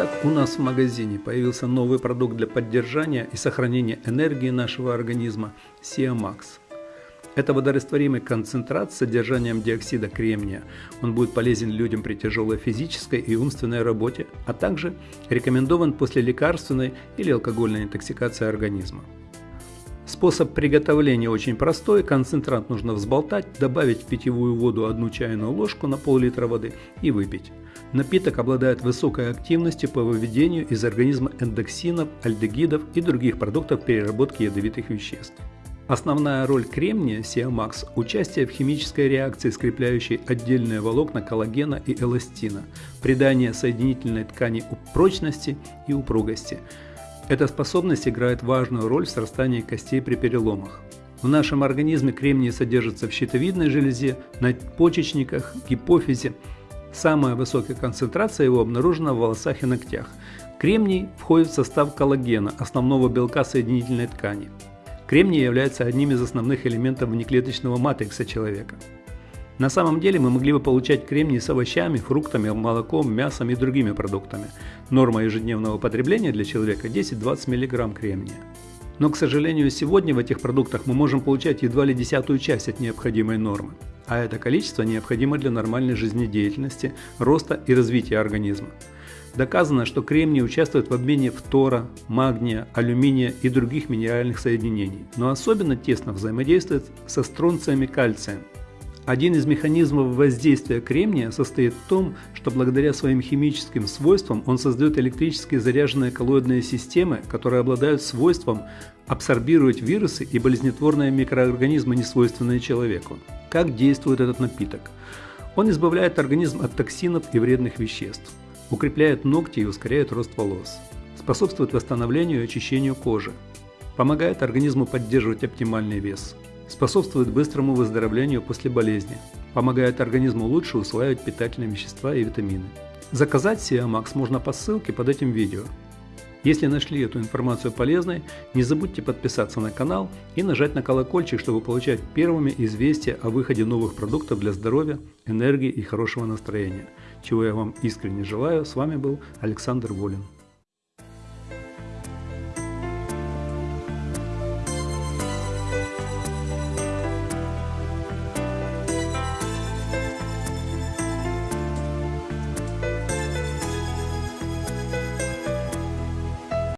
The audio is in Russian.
Итак, у нас в магазине появился новый продукт для поддержания и сохранения энергии нашего организма – Siamax. Это водорастворимый концентрат с содержанием диоксида кремния. Он будет полезен людям при тяжелой физической и умственной работе, а также рекомендован после лекарственной или алкогольной интоксикации организма. Способ приготовления очень простой. Концентрат нужно взболтать, добавить в питьевую воду одну чайную ложку на пол-литра воды и выпить. Напиток обладает высокой активностью по выведению из организма эндоксинов, альдегидов и других продуктов переработки ядовитых веществ. Основная роль кремния Сиамакс – участие в химической реакции, скрепляющей отдельные волокна коллагена и эластина, придание соединительной ткани прочности и упругости. Эта способность играет важную роль в срастании костей при переломах. В нашем организме кремний содержится в щитовидной железе, надпочечниках, гипофизе. Самая высокая концентрация его обнаружена в волосах и ногтях. Кремний входит в состав коллагена, основного белка соединительной ткани. Кремний является одним из основных элементов внеклеточного матрикса человека. На самом деле мы могли бы получать кремний с овощами, фруктами, молоком, мясом и другими продуктами. Норма ежедневного потребления для человека 10-20 мг кремния. Но, к сожалению, сегодня в этих продуктах мы можем получать едва ли десятую часть от необходимой нормы. А это количество необходимо для нормальной жизнедеятельности, роста и развития организма. Доказано, что кремний участвует в обмене фтора, магния, алюминия и других минеральных соединений, но особенно тесно взаимодействует со стронцием и кальцием. Один из механизмов воздействия кремния состоит в том, что благодаря своим химическим свойствам он создает электрически заряженные коллоидные системы, которые обладают свойством абсорбировать вирусы и болезнетворные микроорганизмы, несвойственные человеку. Как действует этот напиток? Он избавляет организм от токсинов и вредных веществ укрепляет ногти и ускоряет рост волос, способствует восстановлению и очищению кожи, помогает организму поддерживать оптимальный вес, способствует быстрому выздоровлению после болезни, помогает организму лучше усваивать питательные вещества и витамины. Заказать Siamax можно по ссылке под этим видео. Если нашли эту информацию полезной, не забудьте подписаться на канал и нажать на колокольчик, чтобы получать первыми известия о выходе новых продуктов для здоровья, энергии и хорошего настроения. Чего я вам искренне желаю. С вами был Александр Волин.